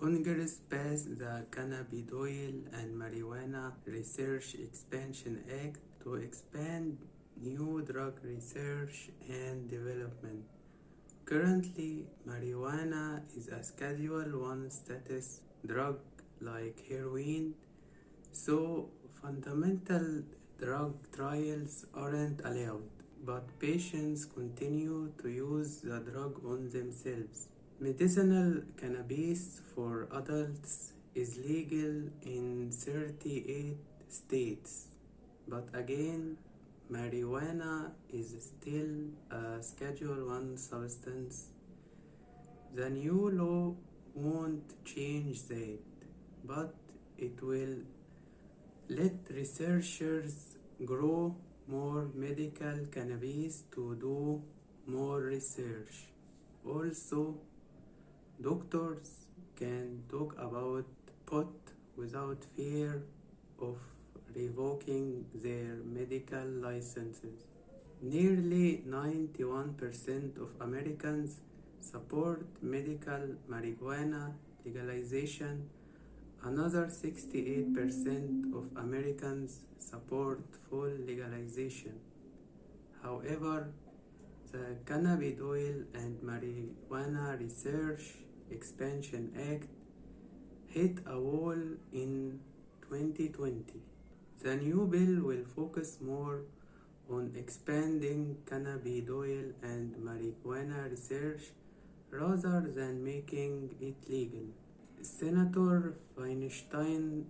Congress passed the Cannabis Cannabidiol and Marijuana Research Expansion Act to expand new drug research and development. Currently, marijuana is a Schedule 1 status drug like heroin, so fundamental drug trials aren't allowed, but patients continue to use the drug on themselves. Medicinal cannabis for adults is legal in 38 states, but again, marijuana is still a Schedule 1 substance. The new law won't change that, but it will let researchers grow more medical cannabis to do more research. Also, doctors can talk about pot without fear of revoking their medical licenses. Nearly 91% of Americans support medical marijuana legalization. Another 68% of Americans support full legalization. However, the cannabis oil and Marijuana Research Expansion Act hit a wall in 2020. The new bill will focus more on expanding cannabidiol and marijuana research rather than making it legal. Senator Feinstein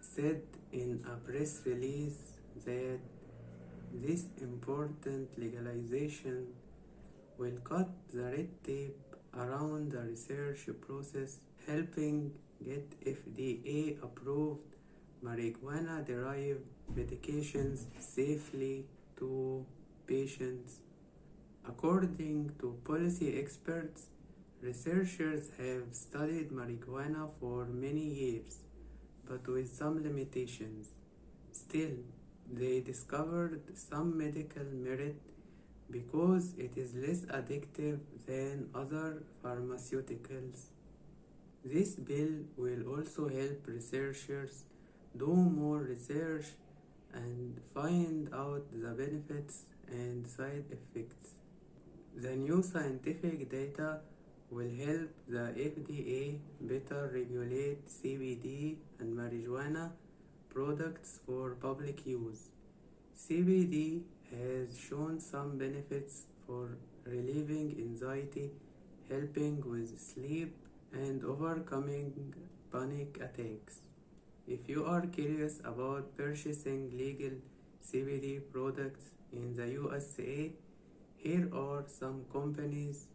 said in a press release that this important legalization will cut the red tape around the research process, helping get FDA approved marijuana derived medications safely to patients. According to policy experts, researchers have studied marijuana for many years, but with some limitations. Still, they discovered some medical merit because it is less addictive than other pharmaceuticals. This bill will also help researchers do more research and find out the benefits and side effects. The new scientific data will help the FDA better regulate CBD and marijuana products for public use. CBD has shown some benefits for relieving anxiety, helping with sleep, and overcoming panic attacks. If you are curious about purchasing legal CBD products in the USA, here are some companies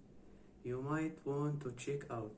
you might want to check out.